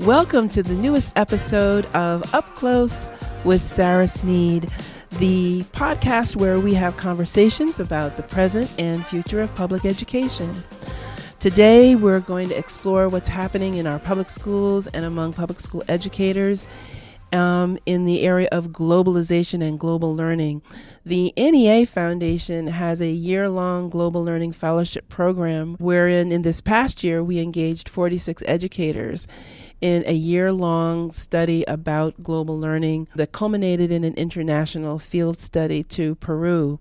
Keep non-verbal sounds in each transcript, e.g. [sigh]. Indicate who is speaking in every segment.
Speaker 1: Welcome to the newest episode of Up Close with Sarah Sneed, the podcast where we have conversations about the present and future of public education. Today, we're going to explore what's happening in our public schools and among public school educators um, in the area of globalization and global learning. The NEA Foundation has a year long global learning fellowship program wherein, in this past year, we engaged 46 educators in a year long study about global learning that culminated in an international field study to Peru.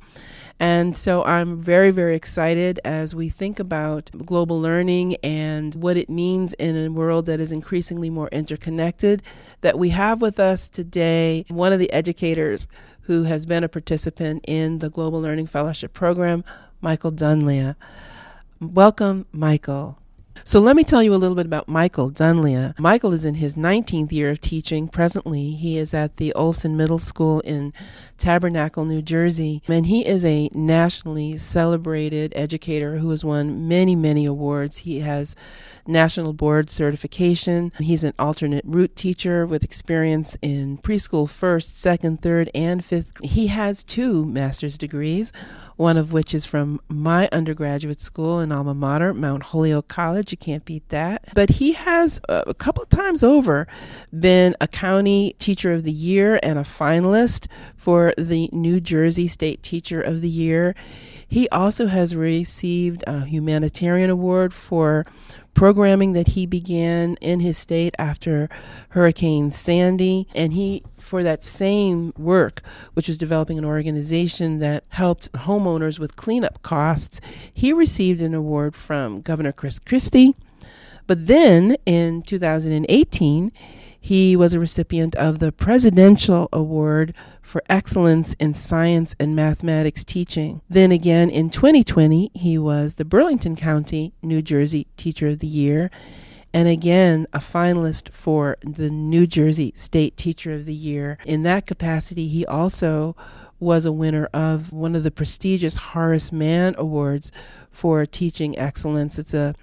Speaker 1: And so I'm very, very excited as we think about global learning and what it means in a world that is increasingly more interconnected. That we have with us today one of the educators who has been a participant in the Global Learning Fellowship Program, Michael Dunlea. Welcome, Michael. So let me tell you a little bit about Michael Dunlea. Michael is in his 19th year of teaching. Presently, he is at the Olson Middle School in Tabernacle, New Jersey, and he is a nationally celebrated educator who has won many, many awards. He has national board certification. He's an alternate route teacher with experience in preschool first, second, third, and fifth. He has two master's degrees one of which is from my undergraduate school and alma mater, Mount Holyoke College. You can't beat that. But he has uh, a couple times over been a county teacher of the year and a finalist for the New Jersey State Teacher of the Year. He also has received a humanitarian award for programming that he began in his state after Hurricane Sandy. And he, for that same work, which was developing an organization that helped homeowners with cleanup costs, he received an award from Governor Chris Christie. But then in 2018, he was a recipient of the Presidential Award for Excellence in Science and Mathematics Teaching. Then again in 2020, he was the Burlington County, New Jersey Teacher of the Year. And again, a finalist for the New Jersey State Teacher of the Year. In that capacity, he also was a winner of one of the prestigious Horace Mann Awards for teaching excellence. It's a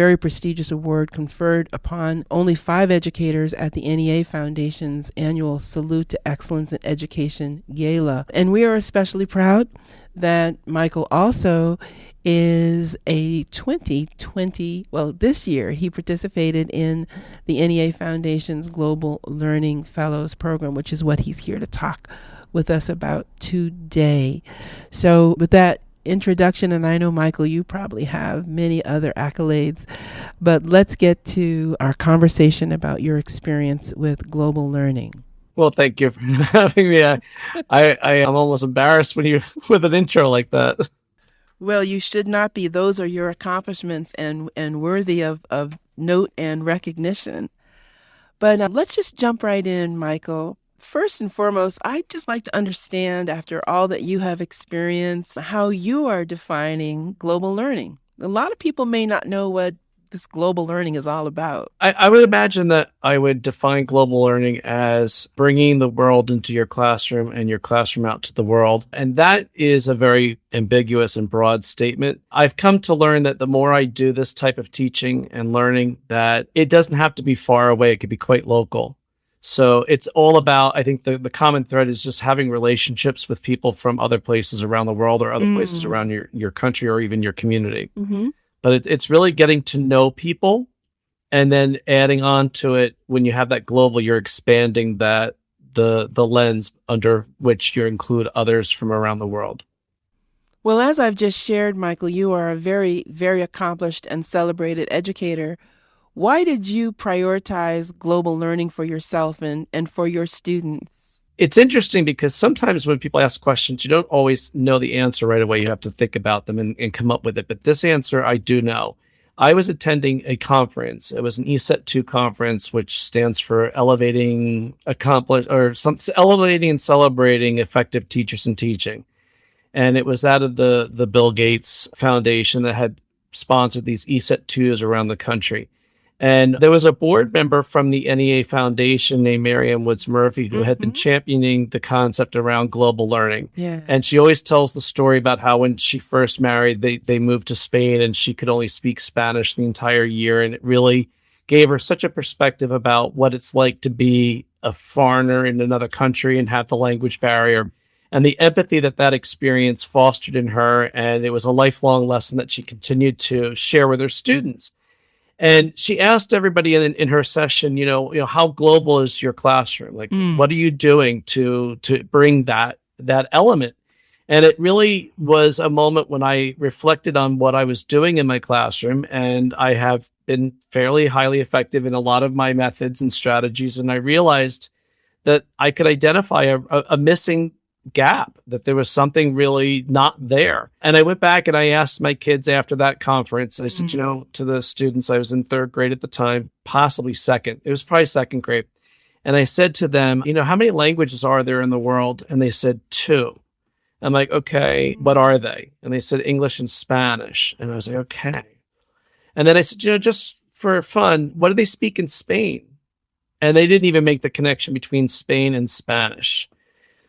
Speaker 1: very prestigious award conferred upon only five educators at the NEA Foundation's annual Salute to Excellence in Education Gala. And we are especially proud that Michael also is a 2020, well, this year he participated in the NEA Foundation's Global Learning Fellows Program, which is what he's here to talk with us about today. So, with that introduction, and I know, Michael, you probably have many other accolades, but let's get to our conversation about your experience with global learning.
Speaker 2: Well, thank you for [laughs] having me. I, I, I am almost embarrassed when you [laughs] with an intro like that.
Speaker 1: Well, you should not be. Those are your accomplishments and and worthy of, of note and recognition. But uh, let's just jump right in, Michael. First and foremost, I'd just like to understand, after all that you have experienced, how you are defining global learning. A lot of people may not know what this global learning is all about.
Speaker 2: I, I, would imagine that I would define global learning as bringing the world into your classroom and your classroom out to the world. And that is a very ambiguous and broad statement. I've come to learn that the more I do this type of teaching and learning, that it doesn't have to be far away, it could be quite local. So it's all about, I think the, the common thread is just having relationships with people from other places around the world or other mm. places around your, your country or even your community. Mm-hmm. But it, it's really getting to know people and then adding on to it when you have that global, you're expanding that the the lens under which you include others from around the world.
Speaker 1: Well, as I've just shared, Michael, you are a very, very accomplished and celebrated educator why did you prioritize global learning for yourself and, and for your students?
Speaker 2: It's interesting because sometimes when people ask questions, you don't always know the answer right away. You have to think about them and, and come up with it. But this answer I do know. I was attending a conference. It was an ECET 2 conference, which stands for Elevating Accomplish or Elevating and Celebrating Effective Teachers in Teaching. And it was out of the, the Bill Gates Foundation that had sponsored these ECET 2s around the country. And there was a board member from the NEA Foundation named Maryann Woods-Murphy who mm-hmm. had been mm-hmm. championing the concept around global learning. Yeah. And she always tells the story about how when she first married, they, they moved to Spain and she could only speak Spanish the entire year. And it really gave her such a perspective about what it's like to be a foreigner in another country and have the language barrier and the empathy that that experience fostered in her. And it was a lifelong lesson that she continued to share with her students. And she asked everybody in, in her session, you know, you know, how global is your classroom? Like, mm. what are you doing to to bring that that element? And it really was a moment when I reflected on what I was doing in my classroom. And I have been fairly highly effective in a lot of my methods and strategies. And I realized that I could identify a, a missing gap, that there was something really not there. And I went back and I asked my kids after that conference, I said, mm-hmm. you know, to the students, I was in third grade at the time, possibly second. It was probably second grade. And I said to them, you know, how many languages are there in the world? And they said two. I'm like, okay, what are they? And they said English and Spanish. And I was like, okay. And then I said, you know, just for fun, what do they speak in Spain? And they didn't even make the connection between Spain and Spanish.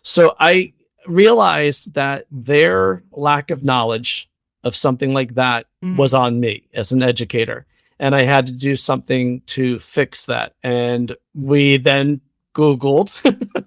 Speaker 2: So I realized that their lack of knowledge of something like that mm-hmm. was on me as an educator. And I had to do something to fix that. And we then Googled [laughs]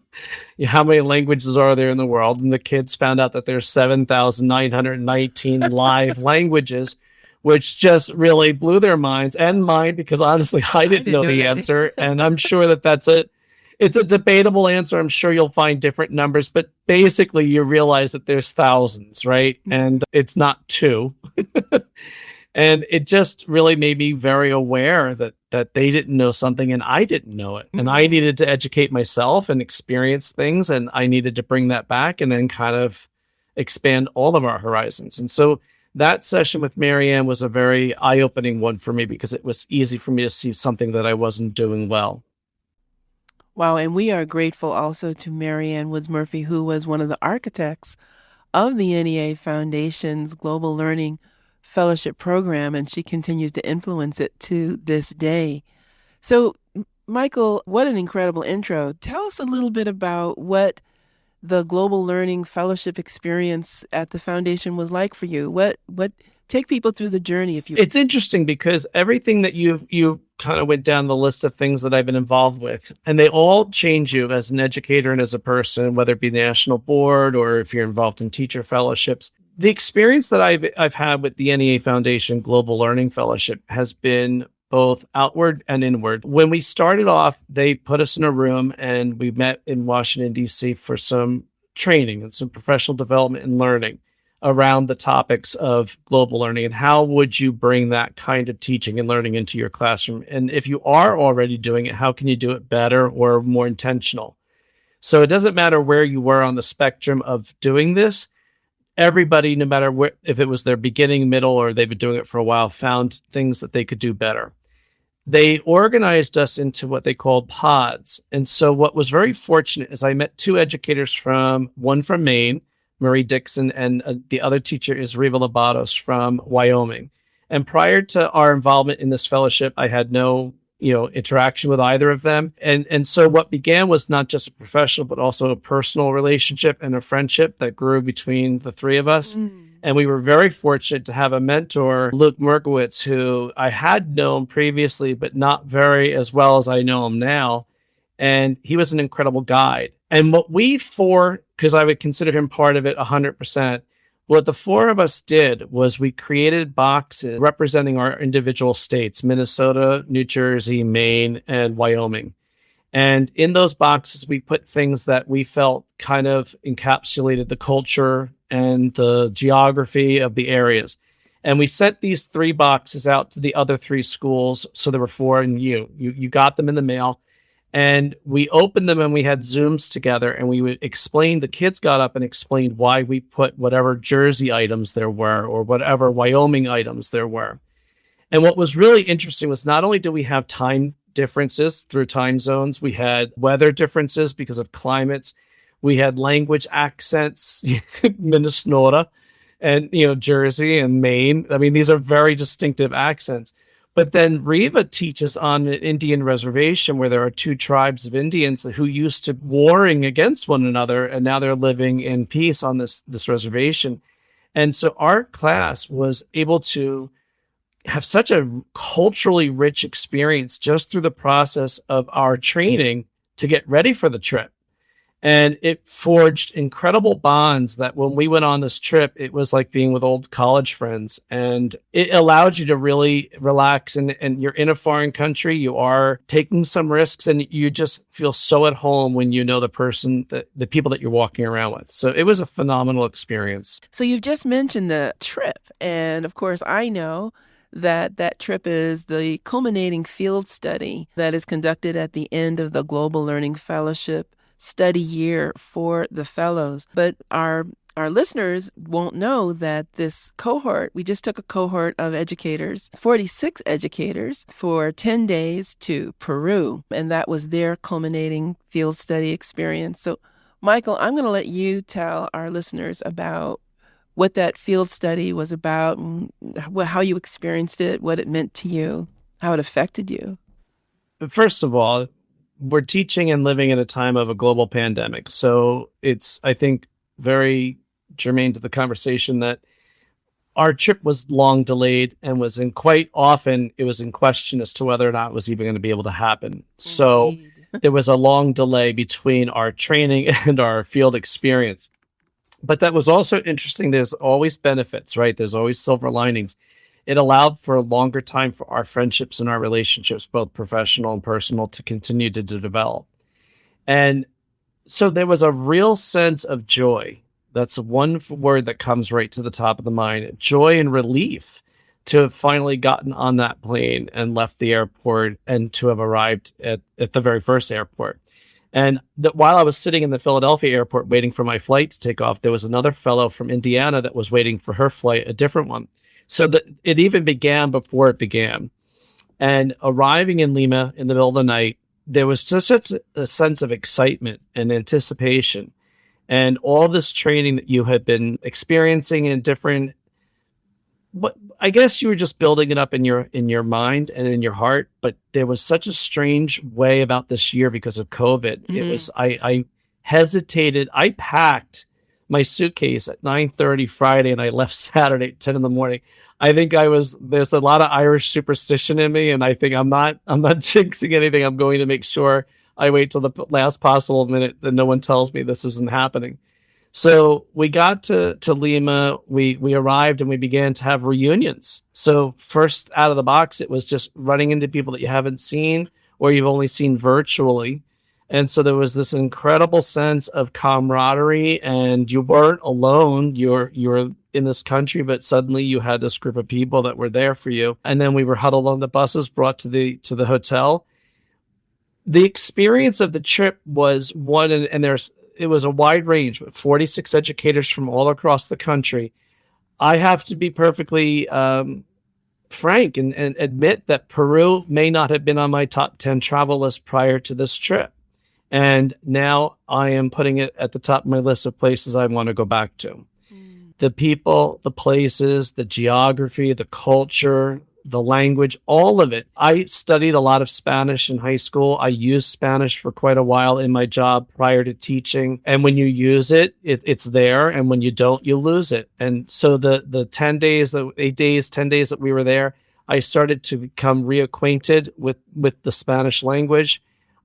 Speaker 2: how many languages are there in the world. And the kids found out that there's 7,919 [laughs] live languages, which just really blew their minds and mine because honestly, I didn't, I didn't know, know, the answer. and I'm [laughs] sure that that's it it's a debatable answer. I'm sure you'll find different numbers, but basically you realize that there's thousands, right? Mm-hmm. And it's not two. [laughs] and it just really made me very aware that that they didn't know something and I didn't know it. And I mm-hmm. needed to educate myself and experience things and I needed to bring that back and then kind of expand all of our horizons. And so that session with Maryann was a very eye-opening one for me because it was easy for me to see something that I wasn't doing well.
Speaker 1: Wow, and we are grateful also to Maryann Woods-Murphy, who was one of the architects of the NEA Foundation's Global Learning Fellowship Program, and she continues to influence it to this day. So, Michael, what an incredible intro. Tell us a little bit about what the Global Learning Fellowship experience at the foundation was like for you. What what take people through the journey if you
Speaker 2: It's interesting because everything that you've you kind of went down the list of things that I've been involved with and they all change you as an educator and as a person whether it be national board or if you're involved in teacher fellowships. The experience that I've I've had with the NEA Foundation Global Learning Fellowship has been both outward and inward. When we started off, they put us in a room and we met in Washington D.C. for some training and some professional development and learning around the topics of global learning and how would you bring that kind of teaching and learning into your classroom? And if you are already doing it how can you do it better or more intentional? So it doesn't matter where you were on the spectrum of doing this everybody no matter where if it was their beginning middle or they've been doing it for a while found things that they could do better. They organized us into what they called pods. And so what was very fortunate is i met two educators from one from maine Marie Dixon, and uh, the other teacher is Riva Labatos from Wyoming. And prior to our involvement in this fellowship, I had no you know interaction with either of them and and so what began was not just a professional but also a personal relationship and a friendship that grew between the three of us mm. and we were very fortunate to have a mentor luke merkowitz who i had known previously but not very as well as i know him now and he was an incredible guide and what we four, because I would consider him part of it 100%, what the four of us did was we created boxes representing our individual states Minnesota, New Jersey, Maine, and Wyoming. And in those boxes, we put things that we felt kind of encapsulated the culture and the geography of the areas. And we sent these three boxes out to the other three schools. So there were four, and you you you got them in the mail and we opened them and we had zooms together and we would explain the kids got up and explained why we put whatever jersey items there were or whatever wyoming items there were. And what was really interesting was not only do we have time differences through time zones we had weather differences because of climates we had language accents [laughs] minnesota and you know jersey and maine. I mean these are very distinctive accents but then Riva teaches on an Indian reservation where there are two tribes of Indians who used to warring against one another, and now they're living in peace on this this reservation. And so our class was able to have such a culturally rich experience just through the process of our training to get ready for the trip. And it forged incredible bonds that when we went on this trip, it was like being with old college friends. And it allowed you to really relax. And, and you're in a foreign country, you are taking some risks, and you just feel so at home when you know the person, that, the people that you're walking around with. So it was a phenomenal experience.
Speaker 1: So you've just mentioned the trip. And of course, I know that that trip is the culminating field study that is conducted at the end of the Global Learning Fellowship study year for the fellows. But our our listeners won't know that this cohort, we just took a cohort of educators, 46 educators, for 10 days to Peru, and that was their culminating field study experience. So, Michael, I'm going to let you tell our listeners about what that field study was about, how you experienced it, what it meant to you, how it affected you.
Speaker 2: First of all, we're teaching and living in a time of a global pandemic. So it's, I think, very germane to the conversation that our trip was long delayed and was in quite often it was in question as to whether or not it was even going to be able to happen. Indeed. So [laughs] there was a long delay between our training [laughs] and our field experience. But that was also interesting. There's always benefits, right? There's always silver linings it allowed for a longer time for our friendships and our relationships, both professional and personal, to continue to, to develop. And so there was a real sense of joy. That's one word that comes right to the top of the mind joy and relief to have finally gotten on that plane and left the airport and to have arrived at, at the very first airport. And that while I was sitting in the Philadelphia airport waiting for my flight to take off, there was another fellow from Indiana that was waiting for her flight, a different one. So that it even began before it began. And arriving in Lima in the middle of the night, there was just such a sense of excitement and anticipation. And all this training that you had been experiencing in different but I guess you were just building it up in your in your mind and in your heart, but there was such a strange way about this year because of COVID. Mm-hmm. It was I I hesitated. I packed my suitcase at 9:30 Friday and I left [laughs] Saturday at 10 in the morning. I think I was there's a lot of Irish superstition in me and I think I'm not I'm not [laughs] jinxing anything. I'm going to make sure I wait till the last possible minute that no one tells me this isn't happening. So we got to to Lima, we we arrived and we began to have reunions. So first out of the box it was just running into people that you haven't seen or you've only seen virtually and so there was this incredible sense of camaraderie and you weren't alone. You're you're in this country, but suddenly you had this group of people that were there for you. And then we were huddled on the buses, brought to the to the hotel. The experience of the trip was one and, and there's it was a wide range with 46 educators from all across the country. I have to be perfectly um, frank and, and admit that Peru may not have been on my top 10 travel list prior to this trip. And now I am putting it at the top of my list of places I want to go back to. Mm. The people, the places, the geography, the culture, the language, all of it. I studied a lot of Spanish in high school. I used Spanish for quite a while in my job prior to teaching. And when you use it, it it's there. And when you don't, you lose it. And so the, the 10 days, the eight days, 10 days that we were there, I started to become reacquainted with, with the Spanish language.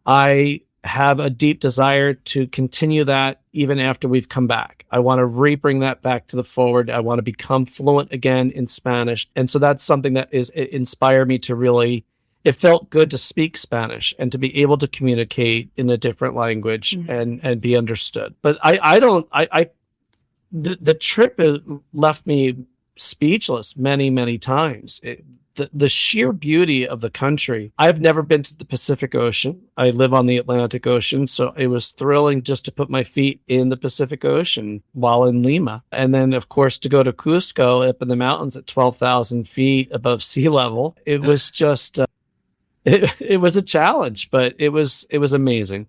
Speaker 2: I have a deep desire to continue that even after we've come back. I want to re-bring that back to the forward. I want to become fluent again in Spanish. And so that's something that is inspired me to really it felt good to speak Spanish and to be able to communicate in a different language mm-hmm. and and be understood. But I I don't I I the, the trip left me speechless many many times. It, the, the sheer beauty of the country. I've never been to the Pacific Ocean. I live on the Atlantic Ocean. So it was thrilling just to put my feet in the Pacific Ocean while in Lima. And then, of course, to go to Cusco up in the mountains at 12,000 feet above sea level. It was just, uh, [laughs] it, it was a challenge, but it was, it was amazing.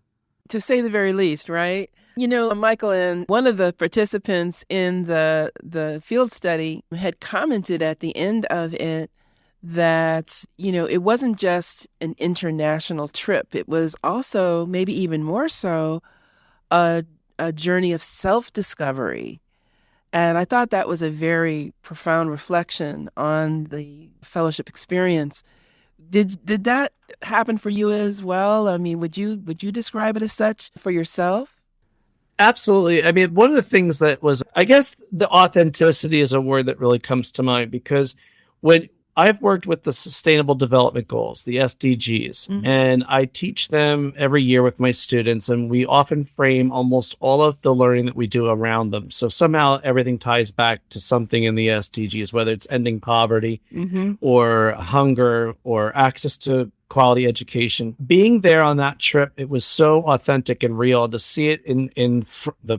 Speaker 1: To say the very least, right? You know, Michael and one of the participants in the the field study had commented at the end of it that, you know, it wasn't just an international trip, it was also, maybe even more so, a, a journey of self discovery. And I thought that was a very profound reflection on the fellowship experience. Did did that happen for you as well? I mean, would you would you describe it as such for yourself?
Speaker 2: Absolutely. I mean, one of the things that was, I guess, the authenticity is a word that really comes to mind because when I've worked with the Sustainable Development Goals, the SDGs, mm-hmm. and I teach them every year with my students, and we often frame almost all of the learning that we do around them. So somehow everything ties back to something in the SDGs, whether it's ending poverty mm-hmm. or hunger or access to quality education. Being there on that trip, it was so authentic and real to see it in in fr- the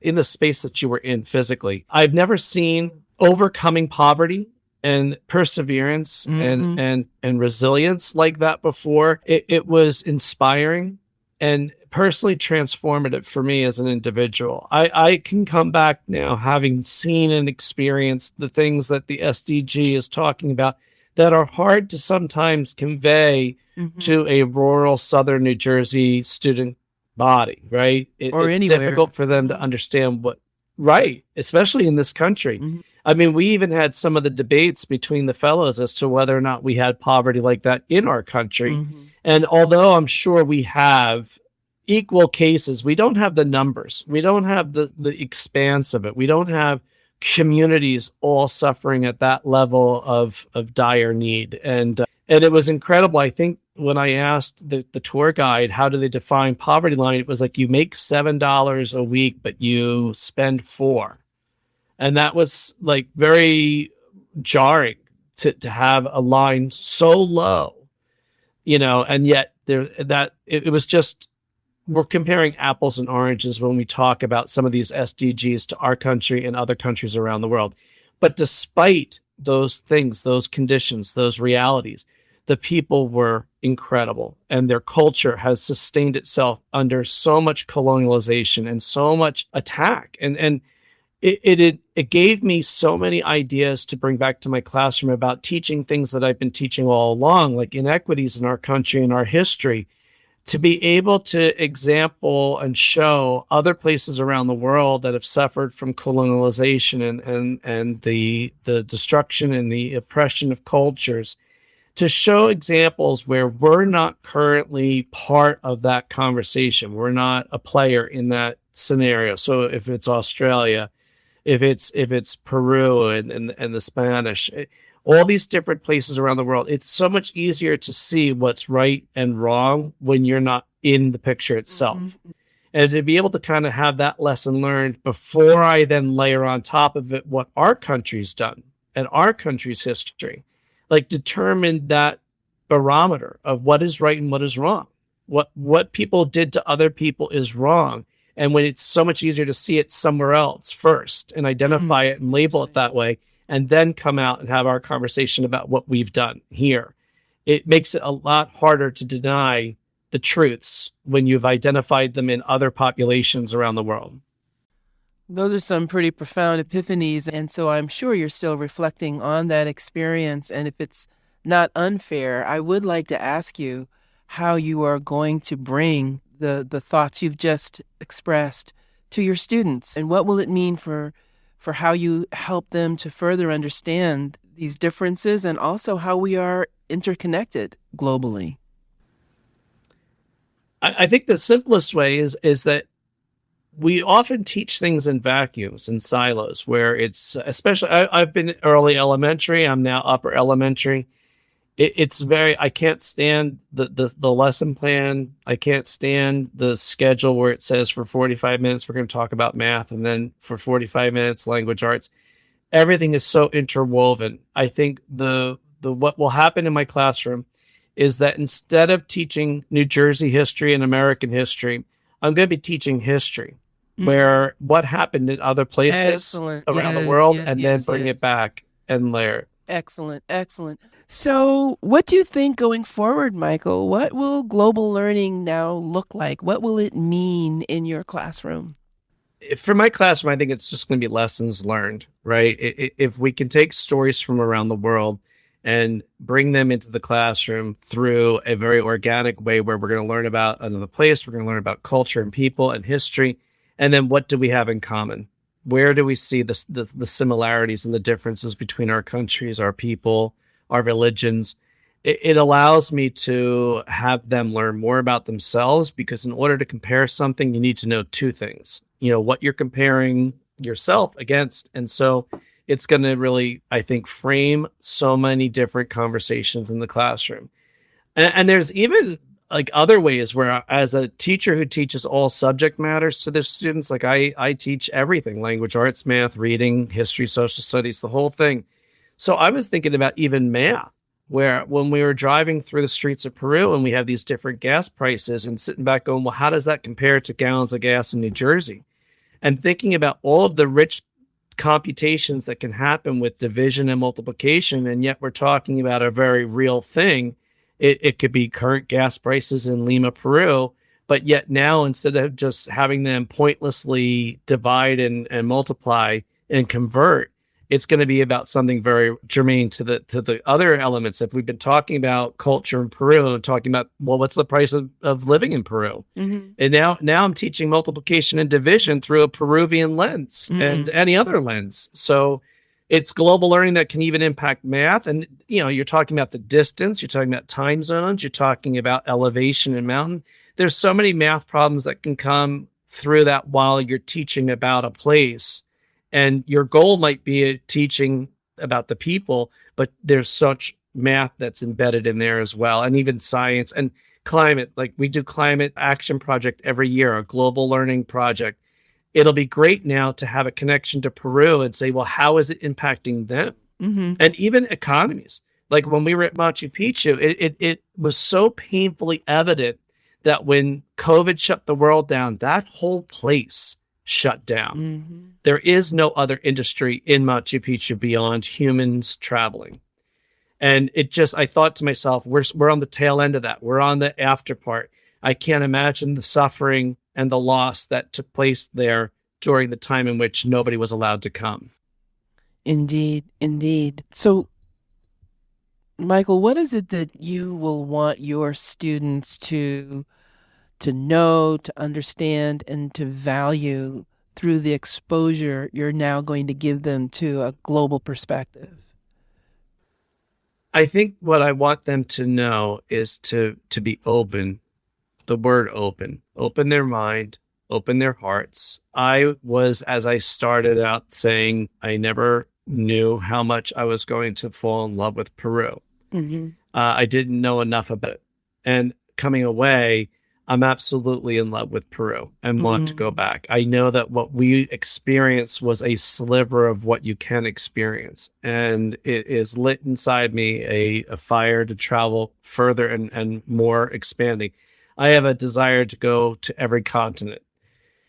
Speaker 2: in the space that you were in physically. I've never seen overcoming poverty and perseverance mm-hmm. and and and resilience like that before. It, it was inspiring and personally transformative for me as an individual. I, I can come back now having seen and experienced the things that the SDG is talking about that are hard to sometimes convey mm-hmm. to a rural southern New Jersey student body, right? It,
Speaker 1: or
Speaker 2: it's
Speaker 1: anywhere.
Speaker 2: difficult for them to understand what right, especially in this country. Mm-hmm. I mean, we even had some of the debates between the fellows as to whether or not we had poverty like that in our country. Mm-hmm. And although I'm sure we have equal cases, we don't have the numbers. We don't have the the expanse of it. We don't have communities all suffering at that level of of dire need. And uh, and it was incredible. I think when I asked the, the tour guide how do they define poverty line, it was like you make seven dollars a week, but you spend four and that was like very jarring to to have a line so low you know and yet there that it, it was just we're comparing apples and oranges when we talk about some of these SDGs to our country and other countries around the world. But despite those things those conditions those realities the people were incredible and their culture has sustained itself under so much colonialization and so much attack. And and it, it it gave me so many ideas to bring back to my classroom about teaching things that I've been teaching all along, like inequities in our country and our history, to be able to example and show other places around the world that have suffered from colonialization and and and the the destruction and the oppression of cultures to show examples where we're not currently part of that conversation. We're not a player in that scenario. So if it's Australia, if it's if it's Peru and and, and the Spanish, eh, all these different places around the world, it's so much easier to see what's right and wrong when you're not in the picture itself. Mm-hmm. And to be able to kind of have that lesson learned before I then layer on top of it what our country's done and our country's history, like determine that barometer of what is right and what is wrong. What what people did to other people is wrong and when it's so much easier to see it somewhere else first and identify mm-hmm. it and label it that way, and then come out and have our conversation about what we've done here, it makes it a lot harder to deny the truths when you've identified them in other populations around the world.
Speaker 1: Those are some pretty profound epiphanies. And so I'm sure you're still reflecting on that experience. And if it's not unfair, I would like to ask you how you are going to bring the the thoughts you've just expressed to your students? And what will it mean for for how you help them to further understand these differences and also how we are interconnected globally?
Speaker 2: I, I think the simplest way is is that we often teach things in vacuums and silos where it's especially I, i've been early elementary i'm now upper elementary it, it's very I can't stand the, the the lesson plan. I can't stand the schedule where it says for 45 minutes we're going to talk about math and then for 45 minutes language arts. Everything is so interwoven. I think the the what will happen in my classroom is that instead of teaching New Jersey history and American history, I'm going to be teaching history mm-hmm. where what happened in other places
Speaker 1: excellent.
Speaker 2: around
Speaker 1: yes,
Speaker 2: the world
Speaker 1: yes,
Speaker 2: and
Speaker 1: yes,
Speaker 2: then bring it back and layer it.
Speaker 1: Excellent, excellent. So, what do you think going forward, Michael? What will global learning now look like? What will it mean in your classroom?
Speaker 2: For my classroom, I think it's just going to be lessons learned, right? If we can take stories from around the world and bring them into the classroom through a very organic way where we're going to learn about another place, we're going to learn about culture and people and history. And then what do we have in common? where do we see the, the, the similarities and the differences between our countries, our people, our religions? It, it allows me to have them learn more about themselves because in order to compare something, you need to know two things. You know what you're comparing yourself against, and so it's going to really, I think, frame so many different conversations in the classroom. And, and, there's even like other ways where, as a teacher who teaches all subject matters to their students, like I, I teach everything language, arts, math, reading, history, social studies, the whole thing. So I was thinking about even math, where when we were driving through the streets of Peru and we have these different gas prices and sitting back going, well, how does that compare to gallons of gas in New Jersey? And thinking about all of the rich computations that can happen with division and multiplication, and yet we're talking about a very real thing. It, it could be current gas prices in Lima, Peru, but yet now instead of just having them pointlessly divide and, and multiply and convert, it's going to be about something very germane to the to the other elements. If we've been talking about culture in Peru and talking about well, what's the price of, of living in Peru? Mm-hmm. And now now I'm teaching multiplication and division through a Peruvian lens mm-hmm. and any other lens. So it's global learning that can even impact math. And you know, you're talking about the distance, you're talking about time zones, you're talking about elevation and mountain. There's so many math problems that can come through that while you're teaching about a place and your goal might be teaching about the people but there's such math that's embedded in there as well and even science and climate. Like we do climate action project every year a global learning project. It'll be great now to have a connection to peru and say well how is it impacting them? Mm-hmm. and even economies. Like when we were at machu picchu it, it, it was so painfully evident that when covid shut the world down that whole place shut down. Mm-hmm. There is no other industry in Machu Picchu beyond humans traveling. And it just, I thought to myself, we're, we're on the tail end of that. We're on the after part. I can't imagine the suffering and the loss that took place there during the time in which nobody was allowed to come.
Speaker 1: Indeed, indeed. So, Michael, what is it that you will want your students to to know, to understand, and to value through the exposure you're now going to give them to a global perspective?
Speaker 2: I think what I want them to know is to to be open. The word open. Open their mind, open their hearts. I was as I started out saying I never knew how much I was going to fall in love with Peru. Mm-hmm. Uh, I didn't know enough about it. And coming away, I'm absolutely in love with Peru and want mm-hmm. to go mm. back. I know that what we experienced was a sliver of what you can experience. And it is lit inside me a, a fire to travel further and, and more expanding. I have a desire to go to every continent.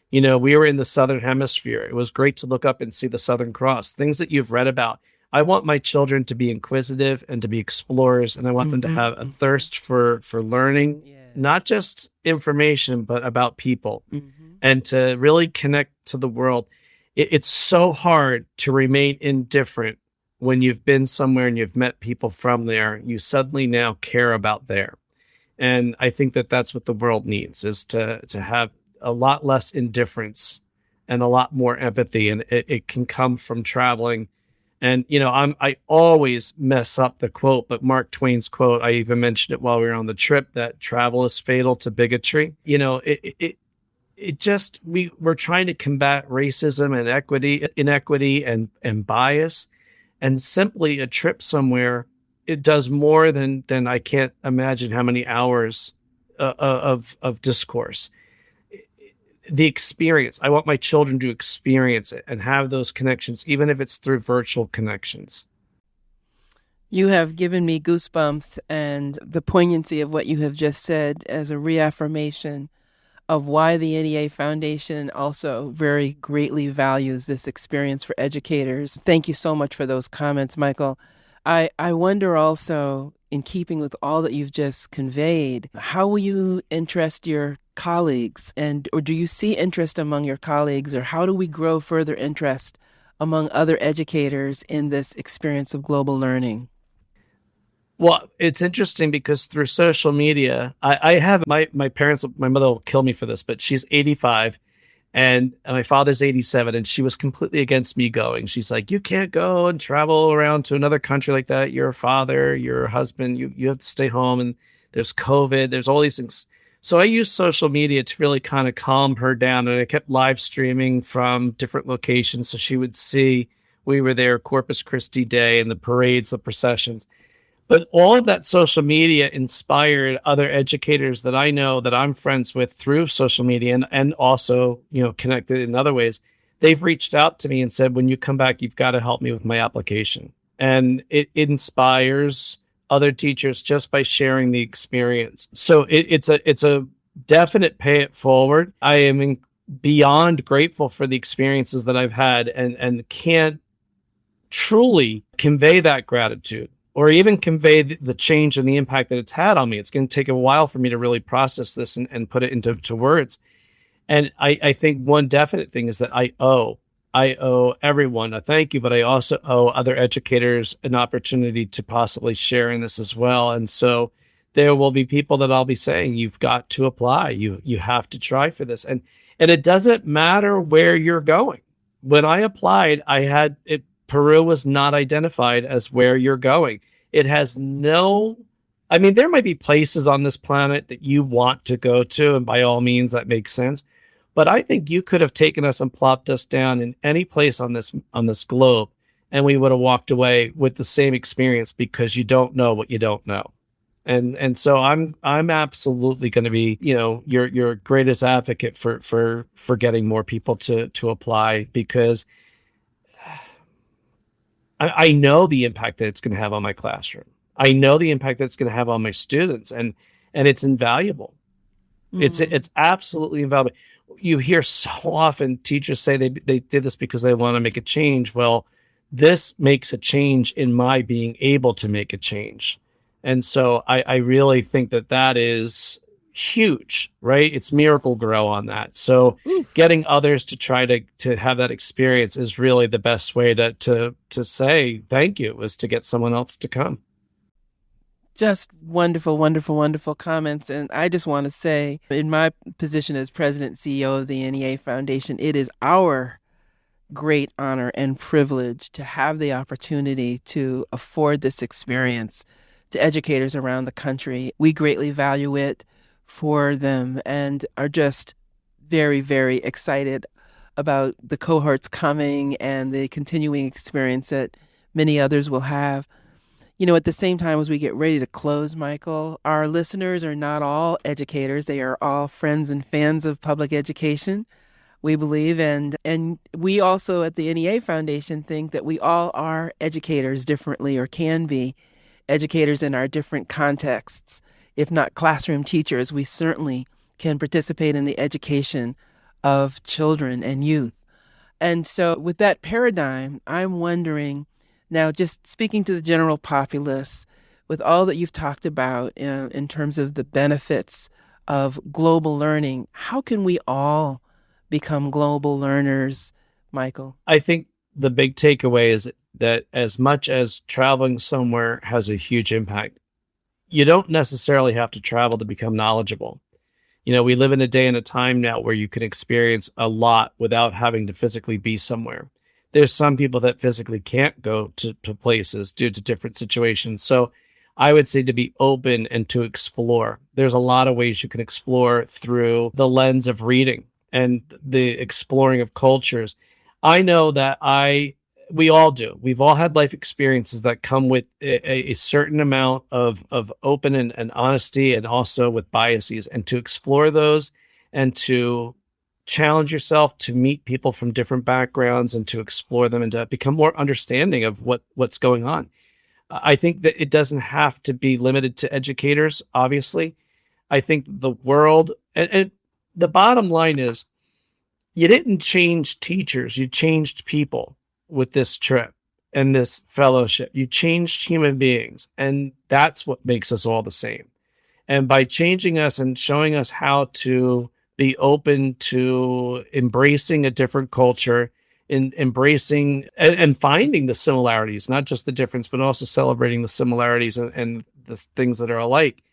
Speaker 2: You know, we were in the Southern Hemisphere. It was great to look up and see the Southern Cross, things that you've read about. I want my children to be inquisitive and to be explorers, and I want mm-hmm. them to have a thirst for for learning. Yeah not just information, but about people mm-hmm. and to really connect to the world. It, it's so hard to remain indifferent when you've been somewhere and you've met people from there. You suddenly now care about there. And I think that that's what the world needs is to, to have a lot less indifference and a lot more empathy. And it, it can come from traveling and you know, I'm I always mess up the quote, but Mark Twain's quote, I even mentioned it while we were on the trip that travel is fatal to bigotry. You know, it it it just we we're trying to combat racism and equity inequity and and bias and simply a trip somewhere it does more than than I can't imagine how many hours uh, uh of of discourse the experience. I want my children to experience it and have those connections, even if it's through virtual connections.
Speaker 1: You have given me goosebumps and the poignancy of what you have just said as a reaffirmation of why the NEA Foundation also very greatly values this experience for educators. Thank you so much for those comments, Michael. I, I wonder also, in keeping with all that you've just conveyed, how will you interest your colleagues and or do you see interest among your colleagues or how do we grow further interest among other educators in this experience of global learning?
Speaker 2: Well, it's interesting because through social media, I, I have my my parents. My mother will kill me for this, but she's 85, And, my father's 87 and she was completely against me going. She's like, you can't go and travel around to another country like that. You're a father, you're a husband, you, you have to stay home and there's COVID, there's all these things. So I used social media to really kind of calm her down and I kept live streaming from different locations so she would see we were there Corpus Christi Day and the parades, the processions. But all of that social media inspired other educators that I know that I'm friends with through social media and, and also, you know, connected in other ways. They've reached out to me and said, when you come back, you've got to help me with my application. And it, it inspires other teachers just by sharing the experience. So it, it's a it's a definite pay it forward. I am in, beyond grateful for the experiences that I've had and and can't truly convey that gratitude or even convey the change and the impact that it's had on me. It's going to take a while for me to really process this and, and put it into to words. And I, I think one definite thing is that I owe, I owe everyone a thank you, but I also owe other educators an opportunity to possibly share in this as well. And so there will be people that I'll be saying, you've got to apply. You you have to try for this. And and it doesn't matter where you're going. When I applied, I had it Peru was not identified as where you're going. It has no, I mean, there might be places on this planet that you want to go to, and by all means, that makes sense. But I think you could have taken us and plopped us down in any place on this on this globe, and we would have walked away with the same experience because you don't know what you don't know. And and so I'm I'm absolutely going to be you know your your greatest advocate for for for getting more people to to apply because I, I know the impact that it's going to have on my classroom. I know the impact that it's going to have on my students, and and it's invaluable. Mm. It's it's absolutely invaluable. You hear so often teachers say they they did this because they want to make a change. Well, this makes a change in my being able to make a change, and so I, I really think that that is huge, right? It's Miracle-Gro on that. So Oof. getting others to try to to have that experience is really the best way to to to say thank you is to get someone else to come.
Speaker 1: Just wonderful, wonderful, wonderful comments. And I just want to say, in my position as president CEO of the NEA Foundation, it is our great honor and privilege to have the opportunity to afford this experience to educators around the country. We greatly value it for them and are just very, very excited about the cohorts coming and the continuing experience that many others will have. You know, at the same time as we get ready to close, Michael, our listeners are not all educators. They are all friends and fans of public education, we believe. And, and we also at the NEA Foundation think that we all are educators differently or can be educators in our different contexts if not classroom teachers, we certainly can participate in the education of children and youth. And so, with that paradigm, I'm wondering now, just speaking to the general populace, with all that you've talked about in, in terms of the benefits of global learning, how can we all become global learners, Michael?
Speaker 2: I think the big takeaway is that as much as traveling somewhere has a huge impact, you don't necessarily have to travel to become knowledgeable. You know, we live in a day and a time now where you can experience a lot without having to physically be somewhere. There's some people that physically can't go to, to places due to different situations. So I would say to be open and to explore. There's a lot of ways you can explore through the lens of reading and the exploring of cultures. I know that I we all do. We've all had life experiences that come with a, a certain amount of of open and, and honesty, and also with biases. And to explore those, and to challenge yourself to meet people from different backgrounds, and to explore them, and to become more understanding of what what's going on. I think that it doesn't have to be limited to educators. Obviously, I think the world and, and the bottom line is, you didn't change teachers; you changed people with this trip and this fellowship. You changed human beings, and that's what makes us all the same. And by changing us and showing us how to be open to embracing a different culture, in embracing and, and, finding the similarities, not just the difference, but also celebrating the similarities and, and the things that are alike.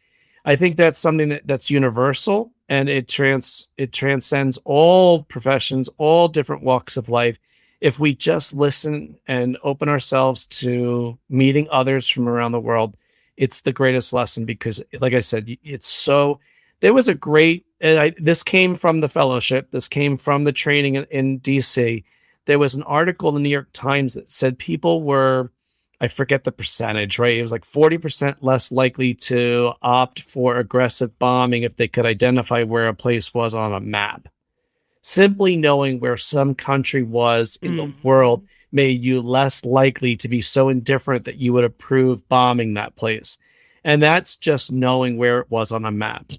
Speaker 2: I think that's something that, that's universal and it trans it transcends all professions, all different walks of life. If we just listen and open ourselves to meeting others from around the world, it's the greatest lesson because, like I said, it's so. There was a great. I, this came from the fellowship. This came from the training in, in DC. There was an article in the New York Times that said people were I forget the percentage, right? It was like 40% less likely to opt for aggressive bombing if they could identify where a place was on a map. Simply knowing where some country was in mm. the world made you less likely to be so indifferent that you would approve bombing that place. And that's just knowing where it was on a map.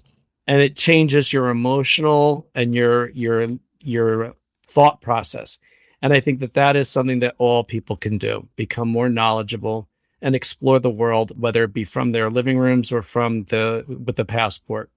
Speaker 2: And it changes your emotional and your your your thought process. And I think that that is something that all people can do become more knowledgeable and explore the world, whether it be from their living rooms or from the with the passport.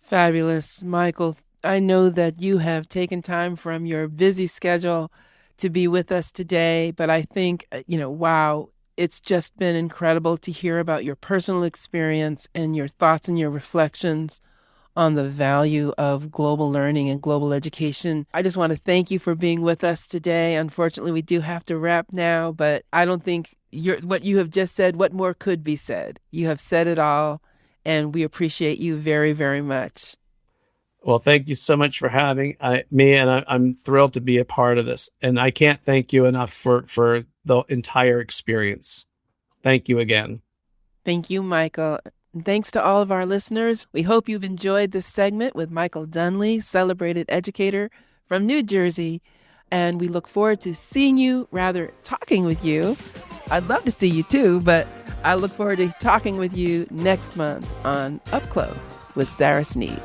Speaker 1: Fabulous. Michael, I know that you have taken time from your busy schedule to be with us today, but I think, uh, you know, wow, it's just been incredible to hear about your personal experience and your thoughts and your reflections on the value of global learning and global education. I just want to thank you for being with us today. Unfortunately, we do have to wrap now, but I don't think what you have just said, what more could be said? You have said it all, and we appreciate you very, very much.
Speaker 2: Well, thank you so much for having uh, me, and I, I'm thrilled to be a part of this. And I can't thank you enough for for the entire experience. Thank you again.
Speaker 1: Thank you, Michael. Thanks to all of our listeners. We hope you've enjoyed this segment with Michael Dunlea, celebrated educator from New Jersey. And we look forward to seeing you, rather, talking with you. I'd love to see you too, but I look forward to talking with you next month on Up Close with Sarah Sneed.